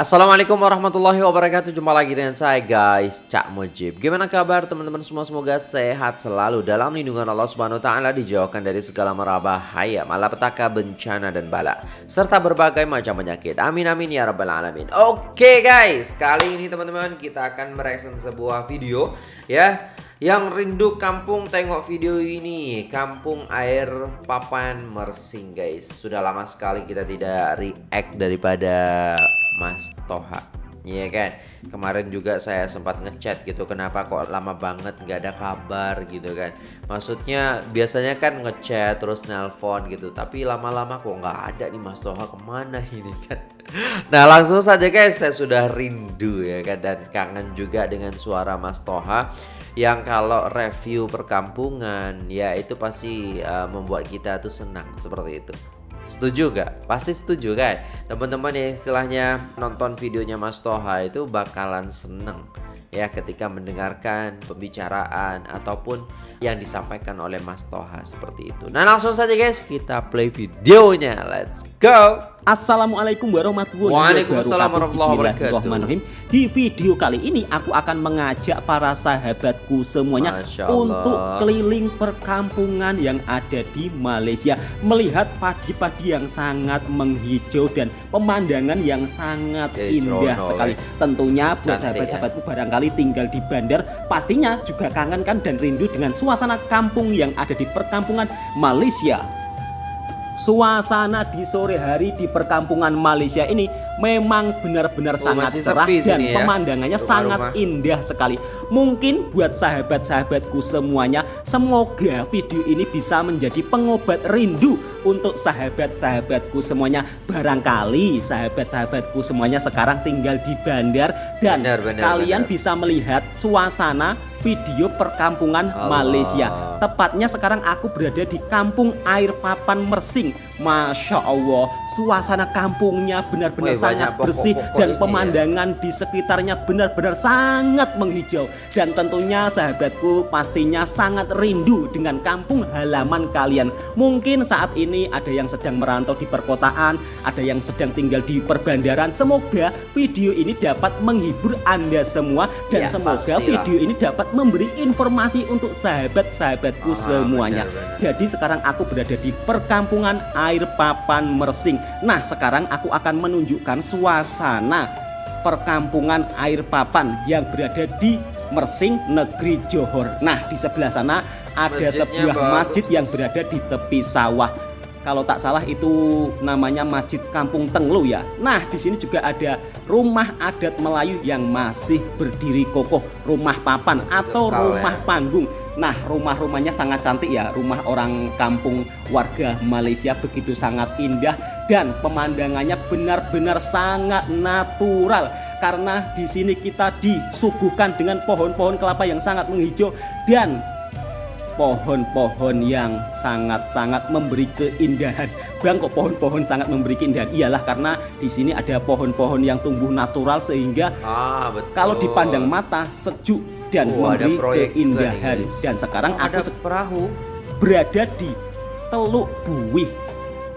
Assalamualaikum warahmatullahi wabarakatuh. Jumpa lagi dengan saya guys Cak Mujib. Gimana kabar teman-teman semua? Semoga sehat selalu Dalam lindungan Allah subhanahu wa ta'ala Dijauhkan dari segala merabahaya Malapetaka, bencana dan bala Serta berbagai macam penyakit. Amin amin ya rabbal alamin. Oke guys Kali ini teman-teman kita akan mereaction sebuah video Ya yang rindu kampung tengok video ini. Kampung air papan mersing guys. Sudah lama sekali kita tidak react daripada Mas Toha. Iya kan? Kemarin juga saya sempat ngechat gitu Kenapa kok lama banget nggak ada kabar gitu kan? Maksudnya biasanya kan ngechat terus nelpon gitu Tapi lama-lama kok nggak ada nih Mas Toha ke mana ini kan? Nah langsung saja guys saya sudah rindu ya kan? Dan kangen juga dengan suara Mas Toha yang kalau review perkampungan ya itu pasti uh, membuat kita tuh senang seperti itu. Setuju gak? Pasti setuju kan? Teman-teman yang istilahnya nonton videonya Mas Toha itu bakalan seneng ya ketika mendengarkan pembicaraan ataupun yang disampaikan oleh Mas Toha seperti itu. Nah langsung saja guys kita play videonya. Let's go! Assalamualaikum warahmatullahi wabarakatuh. Bismillahirrahmanirrahim. Di video kali ini aku akan mengajak para sahabatku semuanya Untuk keliling perkampungan yang ada di Malaysia Melihat padi-padi yang sangat menghijau dan pemandangan yang sangat indah sekali. Tentunya buat ya. sahabat-sahabatku barangkali tinggal di bandar Pastinya juga kangen kan dan rindu dengan suasana kampung yang ada di perkampungan Malaysia Suasana di sore hari di perkampungan Malaysia ini memang benar-benar oh, sangat cerah dan ya. pemandangannya rumah, sangat rumah. indah sekali. Mungkin buat sahabat-sahabatku semuanya, semoga video ini bisa menjadi pengobat rindu untuk sahabat-sahabatku semuanya. Barangkali sahabat-sahabatku semuanya sekarang tinggal di bandar dan benar, benar, kalian benar. bisa melihat suasana video perkampungan Allah. Malaysia. Tepatnya sekarang aku berada di kampung air papan Mersing. Masya Allah, suasana kampungnya benar-benar sangat bersih dan ya. pemandangan ya. di sekitarnya benar-benar sangat menghijau. Dan tentunya sahabatku pastinya sangat rindu dengan kampung halaman kalian. Mungkin saat ini ada yang sedang merantau di perkotaan, ada yang sedang tinggal di perbandaran. Semoga video ini dapat menghibur Anda semua dan ya, semoga pastilah. video ini dapat memberi informasi untuk sahabat-sahabatku ah, semuanya. Benar, benar. Jadi sekarang aku berada di perkampungan air papan Mersing. Nah, sekarang aku akan menunjukkan suasana perkampungan air papan yang berada di Mersing, negeri Johor. Nah, di sebelah sana ada Masjidnya sebuah bagus. masjid yang berada di tepi sawah kalau tak salah itu namanya Masjid Kampung Tenglu ya. Nah, di sini juga ada rumah adat Melayu yang masih berdiri kokoh, rumah papan masih atau rumah ya. panggung. Nah, rumah-rumahnya sangat cantik ya. Rumah orang kampung warga Malaysia begitu sangat indah dan pemandangannya benar-benar sangat natural karena di sini kita disuguhkan dengan pohon-pohon kelapa yang sangat menghijau dan pohon-pohon yang sangat-sangat memberi keindahan. Bang kok pohon-pohon sangat memberi keindahan? Iyalah karena di sini ada pohon-pohon yang tumbuh natural sehingga ah, betul. kalau dipandang mata sejuk dan oh, memberi keindahan. Dan sekarang oh, aku perahu berada di Teluk Buih.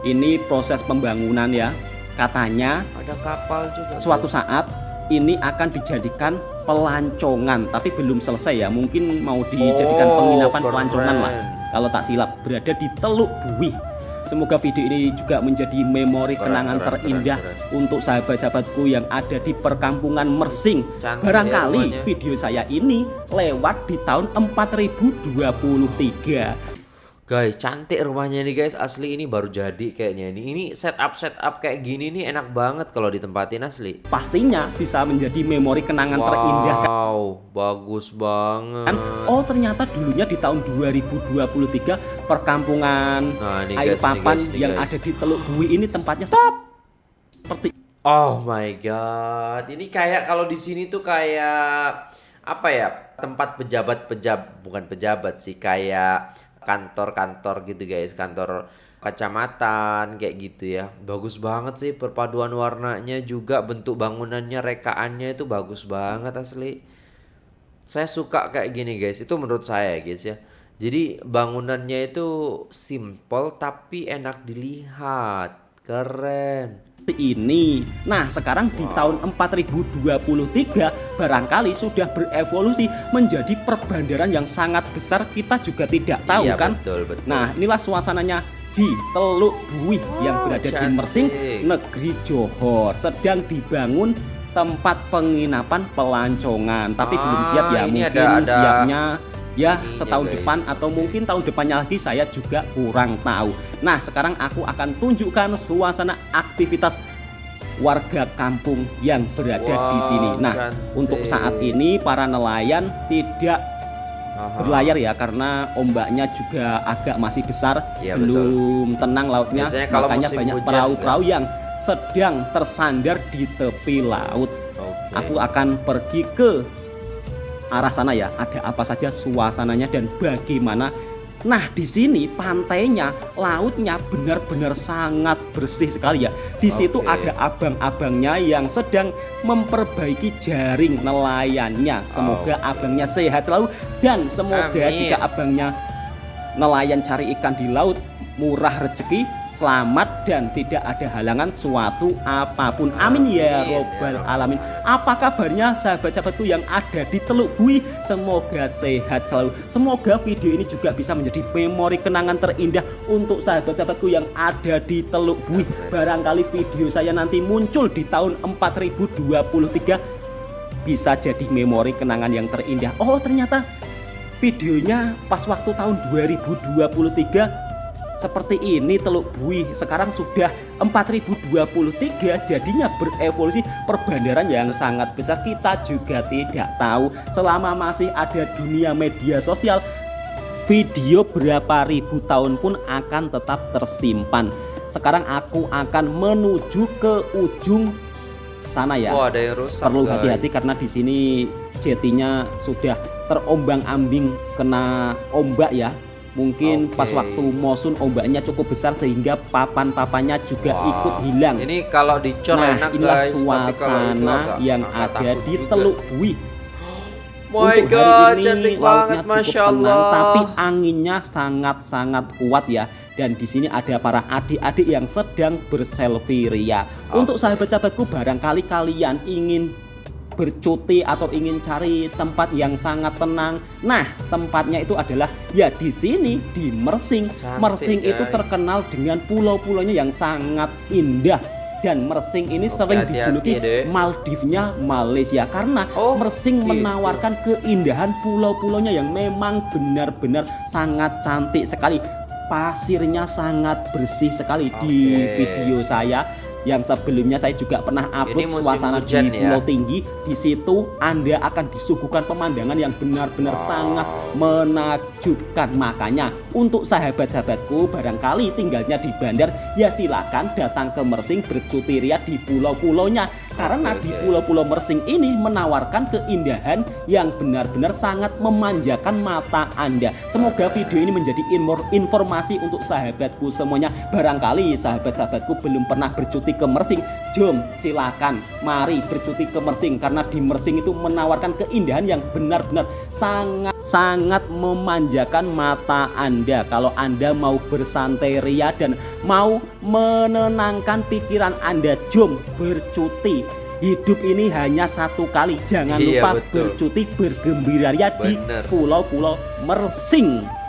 Ini proses pembangunan ya. Katanya ada kapal juga. Suatu saat ini akan dijadikan pelancongan tapi belum selesai ya mungkin mau dijadikan oh, penginapan keren. pelancongan lah kalau tak silap berada di Teluk Buih Semoga video ini juga menjadi memori keren, kenangan keren, terindah keren, keren. untuk sahabat-sahabatku yang ada di perkampungan Mersing. Cantik ya Barangkali ya video saya ini lewat di tahun 4023. Guys, cantik rumahnya nih guys. Asli ini baru jadi kayaknya ini. Ini setup setup kayak gini nih enak banget kalau ditempatin asli. Pastinya bisa menjadi memori kenangan wow, terindah. Wow, bagus banget. Oh, ternyata dulunya di tahun 2023 perkampungan nah, ini air guys, papan ini guys, ini yang guys. ada di Teluk Bui ini tempatnya stop. Seperti Oh my god. Ini kayak kalau di sini tuh kayak apa ya? Tempat pejabat-pejabat bukan pejabat sih, kayak kantor-kantor gitu guys. Kantor kecamatan kayak gitu ya. Bagus banget sih perpaduan warnanya juga bentuk bangunannya rekaannya itu bagus banget asli. Saya suka kayak gini guys. Itu menurut saya guys ya. Jadi bangunannya itu simple tapi enak dilihat. Keren ini. Nah, sekarang di tahun 4023 barangkali sudah berevolusi menjadi perbandaran yang sangat besar. Kita juga tidak tahu iya, kan? Betul, betul. Nah, inilah suasananya di Teluk Buih yang berada cantik. di Mersing, negeri Johor. Sedang dibangun tempat penginapan pelancongan, tapi ah, belum siap ya. Mungkin ada, ada... siapnya ya setahun guys. depan atau mungkin tahun depannya lagi saya juga kurang tahu. Nah, sekarang aku akan tunjukkan suasana aktivitas warga kampung yang berada wow, di sini. Nah, cantik. untuk saat ini para nelayan tidak Aha. berlayar ya karena ombaknya juga agak masih besar, ya, belum betul. tenang lautnya. Makanya banyak perahu-perahu yang sedang tersandar di tepi laut. Okay. Aku akan pergi ke arah sana ya. Ada apa saja suasananya dan bagaimana. Nah di sini pantainya lautnya benar-benar sangat bersih sekali ya. Di situ ada abang-abangnya yang sedang memperbaiki jaring nelayannya. Semoga oh. abangnya sehat selalu dan semoga Amin. jika abangnya nelayan cari ikan di laut murah rezeki selamat dan tidak ada halangan suatu apa pun. Amin ya, ya robbal alamin. Apa kabarnya sahabat-sahabatku yang ada di Teluk Bui? Semoga sehat selalu. Semoga video ini juga bisa menjadi memori kenangan terindah untuk sahabat-sahabatku yang ada di Teluk Bui. Barangkali video saya nanti muncul di tahun 4023 bisa jadi memori kenangan yang terindah. Oh ternyata videonya pas waktu tahun 2023 seperti ini Teluk Bui sekarang sudah 4023 jadinya berevolusi. Perbandaran yang sangat besar kita juga tidak tahu. Selama masih ada dunia media sosial video berapa ribu tahun pun akan tetap tersimpan. Sekarang aku akan menuju ke ujung sana ya. Oh, ada yang rusak, perlu hati-hati karena di sini jetinya sudah terombang-ambing kena ombak ya Mungkin okay. pas waktu monsun ombaknya cukup besar sehingga papan-papannya juga wow. ikut hilang. Ini kalau dicor nah, enak inilah guys, suasana yang ada di Teluk Bui. My Untuk God, hari ini lautnya banget, cukup tenang, tapi anginnya sangat-sangat kuat ya. Dan di sini ada para adik-adik yang sedang berselfie ria. Okay. Untuk sahabat-sahabatku, barangkali kalian ingin bercuti atau ingin cari tempat yang sangat tenang. Nah, tempatnya itu adalah ya di sini di Mersing. Cantik, Mersing guys. itu terkenal dengan pulau-pulaunya yang sangat indah dan Mersing ini Oke, sering dijuluki Maldivnya Malaysia karena oh, Mersing gitu. menawarkan keindahan pulau-pulaunya yang memang benar-benar sangat cantik sekali. Pasirnya sangat bersih sekali okay. di video saya yang sebelumnya saya juga pernah upload suasana di Pulau ya? Tinggi. Di situ Anda akan disuguhkan pemandangan yang benar-benar wow. sangat menakjubkan. Makanya untuk sahabat-sahabatku barangkali tinggalnya di bandar ya silakan datang ke Mersing bercuti ria di pulau-pulaunya karena okay, di pulau-pulau Mersing ini menawarkan keindahan yang benar-benar sangat memanjakan mata Anda. Semoga video ini menjadi informasi untuk sahabatku semuanya. Barangkali sahabat-sahabatku belum pernah bercuti ke Mersing, jom silakan. Mari bercuti ke Mersing karena di Mersing itu menawarkan keindahan yang benar-benar sangat sangat memanjakan mata Anda. Kalau Anda mau bersantai ria dan mau menenangkan pikiran Anda, jom bercuti. Hidup ini hanya satu kali. Jangan iya, lupa betul. bercuti bergembira di pulau-pulau Mersing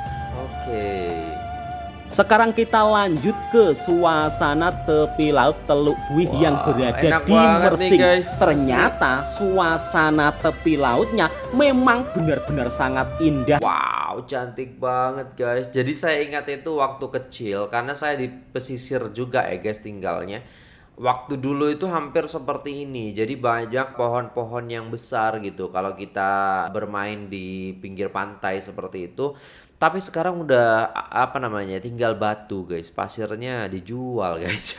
sekarang kita lanjut ke suasana tepi laut Teluk Buih wow, yang berada di Mersing. Nih guys. Ternyata suasana tepi lautnya memang benar-benar sangat indah. Wow, cantik banget guys. Jadi saya ingat itu waktu kecil karena saya di pesisir juga ya guys tinggalnya waktu dulu itu hampir seperti ini. Jadi banyak pohon-pohon yang besar gitu. Kalau kita bermain di pinggir pantai seperti itu. Tapi sekarang udah apa namanya? Tinggal batu, guys. Pasirnya dijual, guys.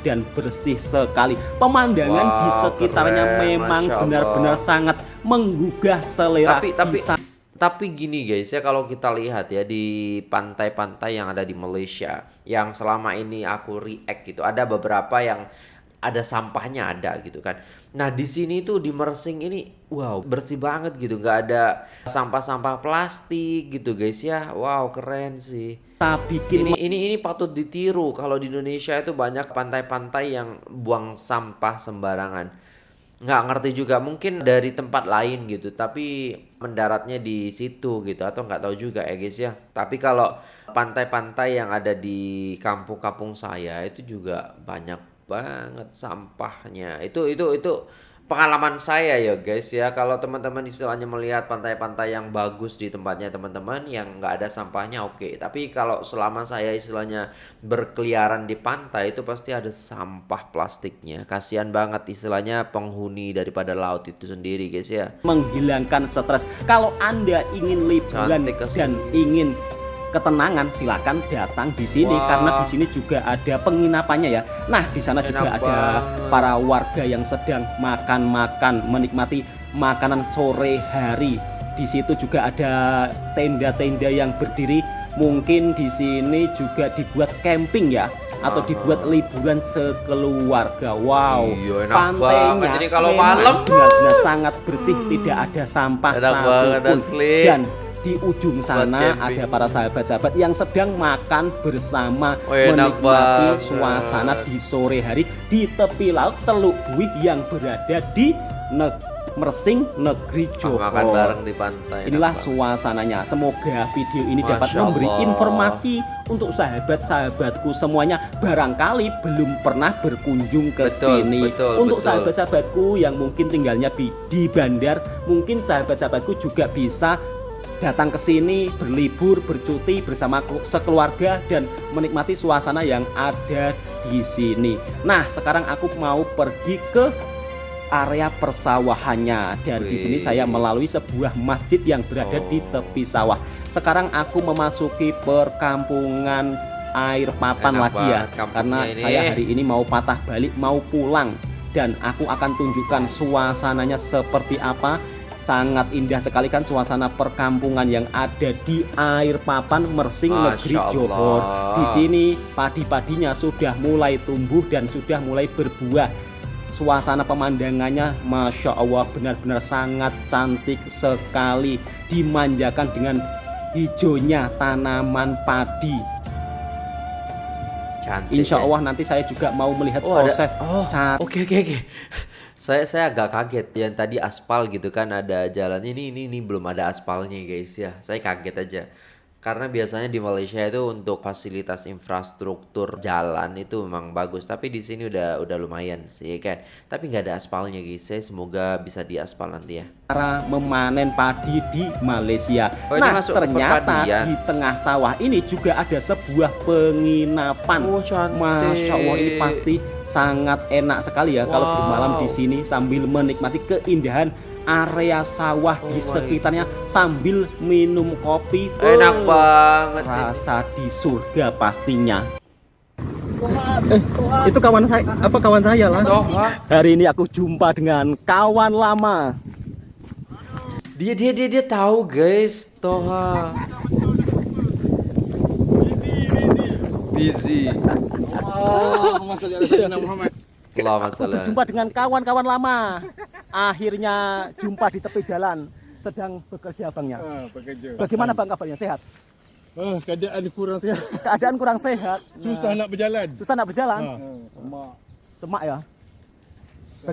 Dan bersih sekali. Pemandangan wow, di sekitarnya keren, memang benar-benar sangat menggugah selera. Tapi tapi Bisa tapi gini guys ya kalau kita lihat ya di pantai-pantai yang ada di Malaysia yang selama ini aku react gitu ada beberapa yang ada sampahnya ada gitu kan. Nah di sini tuh di Mersing ini wow bersih banget gitu. Nggak ada sampah-sampah plastik gitu guys ya. Wow keren sih. bikin ini ini ini patut ditiru. Kalau di Indonesia itu banyak pantai-pantai yang buang sampah sembarangan. Nggak ngerti juga mungkin dari tempat lain gitu tapi mendaratnya di situ gitu atau nggak tahu juga ya guys ya. Tapi kalau pantai-pantai yang ada di kampung-kampung saya itu juga banyak banget sampahnya. Itu itu itu pengalaman saya ya guys ya. Kalau teman-teman istilahnya melihat pantai-pantai yang bagus di tempatnya teman-teman yang nggak ada sampahnya oke. Okay. Tapi kalau selama saya istilahnya berkeliaran di pantai itu pasti ada sampah plastiknya. Kasihan banget istilahnya penghuni daripada laut itu sendiri guys ya. Menghilangkan stres. Kalau Anda ingin liburan dan ingin ketenangan silakan datang di sini wow. karena di sini juga ada penginapannya ya. Nah, di sana Enak juga ada para warga yang sedang makan-makan menikmati makanan sore hari. Di situ juga ada tenda-tenda yang berdiri. Mungkin di sini juga dibuat camping ya atau dibuat liburan sekeluarga. Wow, iya, pantainya Jadi kalau malam benar-benar sangat bersih, hmm. tidak ada sampah satupun dan di ujung sana ada para sahabat-sahabat yang sedang makan bersama oh, menikmati suasana di sore hari di tepi laut Teluk Buih yang berada di negeri Mersing Negeri Johor. Makan bareng di pantai. Inilah suasananya. Semoga video ini Masya dapat memberi Allah. informasi untuk sahabat-sahabatku semuanya barangkali belum pernah berkunjung ke betul, sini. Betul, untuk sahabat-sahabatku yang mungkin tinggalnya di, di bandar, mungkin sahabat-sahabatku juga bisa datang ke sini berlibur, bercuti bersama sekeluarga dan menikmati suasana yang ada di sini. Nah, sekarang aku mau pergi ke area persawahannya dan Wih. di sini saya melalui sebuah masjid yang berada oh. di tepi sawah. Sekarang aku memasuki perkampungan air papan Enak lagi ya karena ini. saya hari ini mau patah balik mau pulang dan aku akan tunjukkan suasananya seperti apa Sangat indah sekali kan suasana perkampungan yang ada di air papan Mersing Masya Negeri Johor. Di sini padi-padinya sudah mulai tumbuh dan sudah mulai berbuah. Suasana pemandangannya Masya Allah benar-benar sangat cantik sekali. Dimanjakan dengan hijaunya tanaman padi. Cantik, Insya Allah nanti saya juga mau melihat oh, proses ada, oh, Oke oke oke saya saya agak kaget. Yang tadi aspal gitu kan ada jalan ini ini ini belum ada aspalnya guys ya. Saya kaget aja karena biasanya di Malaysia itu untuk fasilitas infrastruktur jalan itu memang bagus. Tapi di sini udah udah lumayan sih kan? Tapi nggak ada aspalnya guys. Semoga bisa diaspal nanti ya. Cara memanen padi di Malaysia. Oh, nah ternyata di tengah sawah ini juga ada sebuah penginapan. Oh, Masya Allah ini pasti sangat enak sekali ya wow. kalau bermalam di sini sambil menikmati keindahan area sawah oh di sekitarnya sambil minum kopi. Enak oh, banget. Rasa di surga pastinya. Eh, itu kawan saya apa kawan saya lah. Hari ini aku jumpa dengan kawan lama. Dia dia dia dia tahu guys, Toha. Busy, busy. Oh, Muhammad. Aku berjumpa dengan kawan-kawan lama. Akhirnya jumpa di tepi jalan. Sedang bekerja abangnya. Ah, bekerja. Bagaimana bang kabarnya? Sehat? Oh, keadaan kurang sehat. Keadaan kurang sehat. Susah nah. nak berjalan. Susah nak berjalan. Ah. Hmm, semak. Semak ya.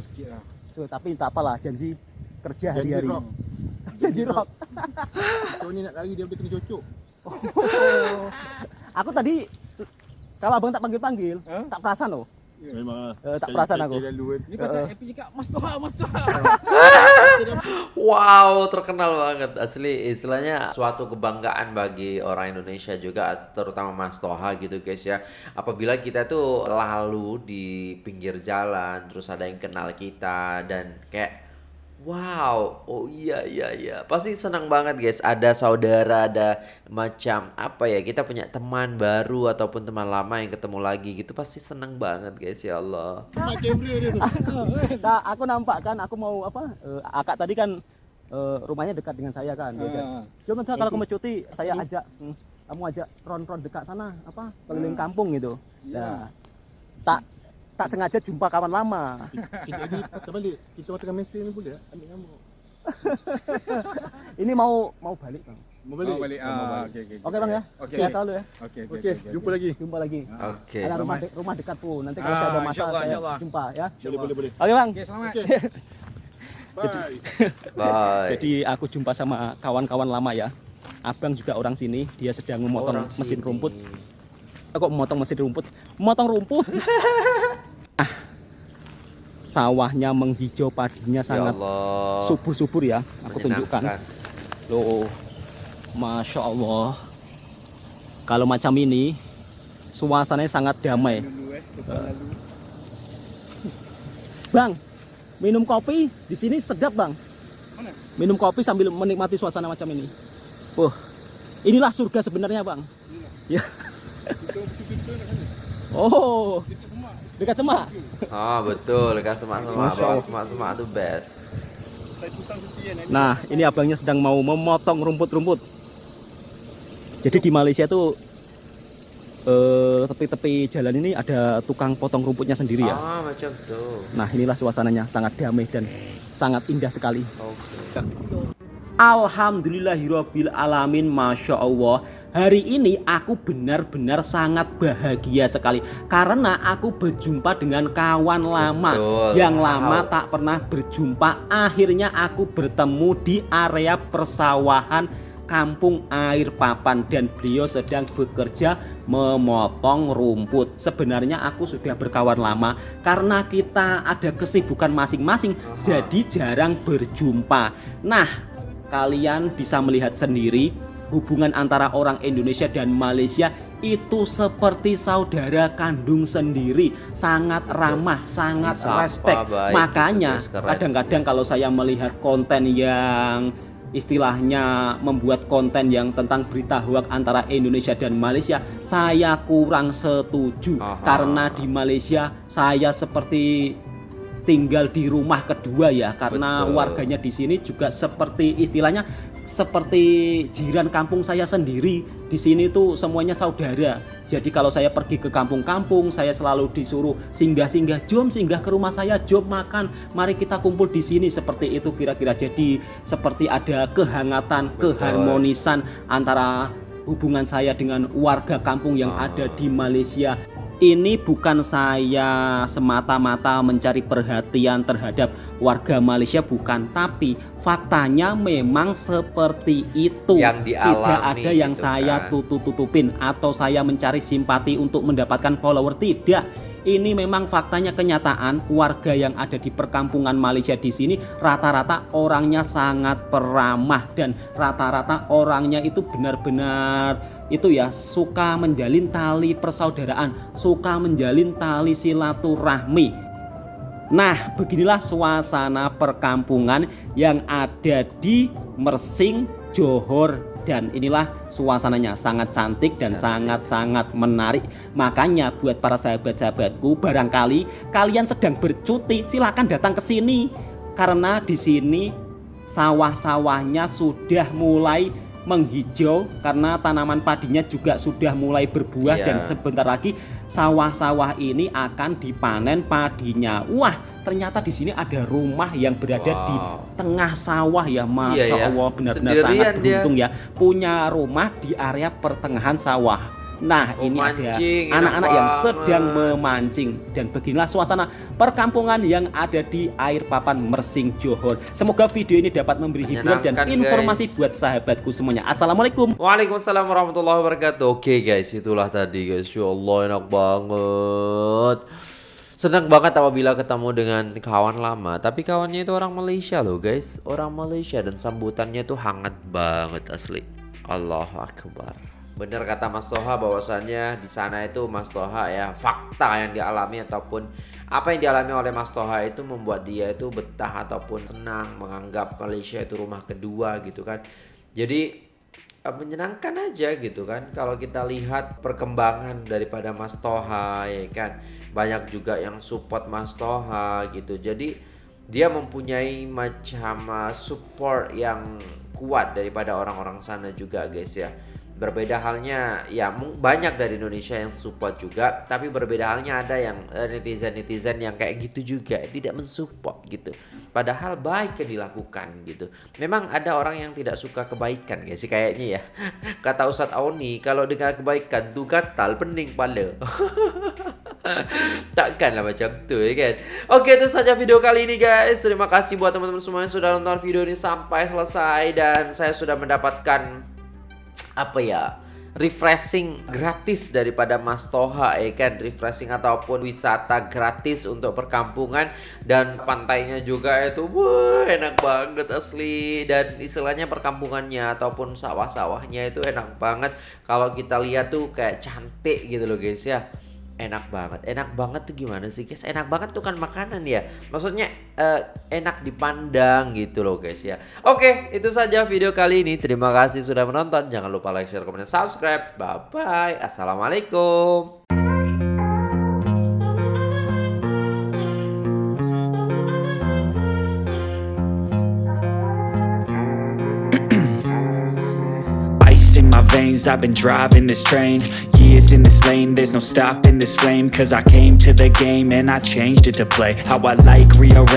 Sikit lah. Tuh, tapi tak apalah janji kerja hari-hari. Janji rock. Kau ni nak lari dia boleh kena cocok. Oh. Aku tadi kalau abang tak panggil-panggil, huh? tak perasan loh. Memang uh, tak perasan aku. Ini pasal uh, happy cakap Mas Toha, Mas Toha. wow, terkenal banget asli istilahnya suatu kebanggaan bagi orang Indonesia juga terutama Mas Toha gitu guys ya. Apabila kita tuh lalu di pinggir jalan terus ada yang kenal kita dan kayak Wow, oh iya iya iya, pasti senang banget guys. Ada saudara, ada macam apa ya? Kita punya teman baru ataupun teman lama yang ketemu lagi gitu, pasti senang banget guys ya Allah. nah, aku nampak kan, aku mau apa? Uh, akak tadi kan uh, rumahnya dekat dengan saya kan. Uh, kan? Cuma kalau kamu cuti, saya ajak, hmm, kamu ajak ron-ron dekat sana, apa? Keliling kampung gitu. Nah, tak tak sengaja jumpa kawan lama. Jadi patah balik. Kita orang tengah mesin ni boleh ambil nyamuk. Ini mau mau balik bang. Mau balik. Mau balik. Ah, okey okey. Oke bang ya. Oke. Sehat selalu ya. Okey okey. Okey, jumpa lagi. Jumpa lagi. Oke. Ada rumah de rumah dekat pun. Nanti kalau Ah, saya ada masalah insyaallah, saya insyaallah. jumpa ya. Boleh, boleh, boleh. Oke bang. Okey, selamat. Okey. Bye. Bye. Jadi aku jumpa sama kawan-kawan lama ya. Abang juga orang sini. Dia sedang memotong Orang mesin sini. rumput. Eh, kok memotong mesin rumput? Memotong rumput. Ah. Sawahnya menghijau, padinya Ya sangat subur-subur ya. Aku tunjukkan. Loh, masya Allah. Kalau macam ini, suasananya sangat damai. Bang, minum kopi di sini sedap bang. Minum kopi sambil menikmati suasana macam ini. Wah, inilah surga sebenarnya bang. Ya. Oh, dekat semak. Oh betul kan semak-semak Masya bawa Allah. semak-semak itu best. Nah, ini abangnya sedang mau memotong rumput-rumput. Jadi di Malaysia tuh eh, tepi-tepi jalan ini ada tukang potong rumputnya sendiri ya. Ah macam tuh. Nah, inilah suasananya sangat damai dan sangat indah sekali. Oke. Alhamdulillahirabbil alamin, masya Allah. Hari ini aku benar-benar sangat bahagia sekali karena aku berjumpa dengan kawan lama Betul. yang lama Wow. tak pernah berjumpa. Akhirnya aku bertemu di area persawahan Kampung Air Papan dan beliau sedang bekerja memotong rumput. Sebenarnya aku sudah berkawan lama karena kita ada kesibukan masing-masing, jadi jarang berjumpa. Nah, kalian bisa melihat sendiri hubungan antara orang Indonesia dan Malaysia itu seperti saudara kandung sendiri, sangat ramah, sangat Disapa respect. baik, Makanya kadang-kadang kalau saya melihat konten yang istilahnya membuat konten yang tentang berita hoak antara Indonesia dan Malaysia, saya kurang setuju Aha. karena di Malaysia saya seperti tinggal di rumah kedua ya karena Betul. warganya di sini juga seperti istilahnya seperti jiran kampung saya sendiri di sini tuh semuanya saudara jadi kalau saya pergi ke kampung-kampung saya selalu disuruh singgah-singgah jom singgah ke rumah saya jom makan mari kita kumpul di sini seperti itu kira-kira jadi seperti ada kehangatan Betul. keharmonisan antara hubungan saya dengan warga kampung yang Ah. ada di Malaysia ini bukan saya semata-mata mencari perhatian terhadap warga Malaysia bukan. Tapi faktanya memang seperti itu. Yang tidak ada yang gitu saya kan. tutup-tutupin atau saya mencari simpati untuk mendapatkan follower. Tidak. Ini memang faktanya kenyataan. Warga yang ada di perkampungan Malaysia di sini rata-rata orangnya sangat peramah dan rata-rata orangnya itu benar-benar itu ya suka menjalin tali persaudaraan, suka menjalin tali silaturahmi. Nah, beginilah suasana perkampungan yang ada di Mersing, Johor dan inilah suasananya sangat cantik dan sangat-sangat menarik. Makanya buat para sahabat-sahabatku, barangkali kalian sedang bercuti, silakan datang ke sini karena di sini sawah-sawahnya sudah mulai menghijau karena tanaman padinya juga sudah mulai berbuah Iya. dan sebentar lagi sawah-sawah ini akan dipanen padinya. Wah, ternyata di sini ada rumah yang berada di Wow. tengah sawah ya, Iya ya. Allah benar-benar sangat dia. beruntung ya punya rumah di area pertengahan sawah. Nah, ini ada Memancing, enak anak-anak yang sedang memancing dan beginilah suasana perkampungan yang ada di air papan Mersing Johor. Semoga video ini dapat memberi hiburan dan informasi guys. buat sahabatku semuanya. Assalamualaikum. Waalaikumsalam warahmatullahi wabarakatuh. Oke guys, itulah tadi guys. Ya Allah enak banget. Senang banget apabila ketemu dengan kawan lama. Tapi kawannya itu orang Malaysia loh guys. Orang Malaysia dan sambutannya itu hangat banget asli. Allahu Akbar. Bener kata Mas Toha bahwasannya di sana itu Mas Toha ya fakta yang dialami ataupun apa yang dialami oleh Mas Toha itu membuat dia itu betah ataupun senang menganggap Malaysia itu rumah kedua gitu kan. Jadi eh, menyenangkan aja gitu kan. Kalau kita lihat perkembangan daripada Mas Toha ya kan. Banyak juga yang support Mas Toha gitu. Jadi dia mempunyai macam uh, support yang kuat daripada orang-orang sana juga guys ya berbeda halnya. Ya banyak dari Indonesia yang support juga tapi berbeda halnya ada yang eh, netizen-netizen yang kayak gitu juga tidak mensupport gitu. Padahal baik yang dilakukan gitu. Memang ada orang yang tidak suka kebaikan guys sih kayaknya ya? Kata Ustadz Auni kalau dengar kebaikan tuh gatal pening pala. Takkan lah macam tu ya kan? Oke itu saja video kali ini guys. Terima kasih buat teman-teman semua yang sudah nonton video ini sampai selesai Dan saya sudah mendapatkan Apa ya refreshing gratis daripada Mas Toha ya kan? Refreshing ataupun wisata gratis untuk perkampungan. Dan pantainya juga itu wah enak banget asli. Dan istilahnya perkampungannya ataupun sawah-sawahnya itu enak banget. Kalau kita lihat tuh kayak cantik gitu loh guys ya enak banget. Enak banget tuh gimana sih guys? Enak banget tuh kan makanan ya. Maksudnya uh, enak dipandang gitu loh guys ya. Oke itu saja video kali ini. Terima kasih sudah menonton. Jangan lupa like share komen dan subscribe. Bye bye assalamualaikum I've been driving this train Years in this lane. There's no stopping this flame Cause I came to the game And I changed it to play. How I like rearrange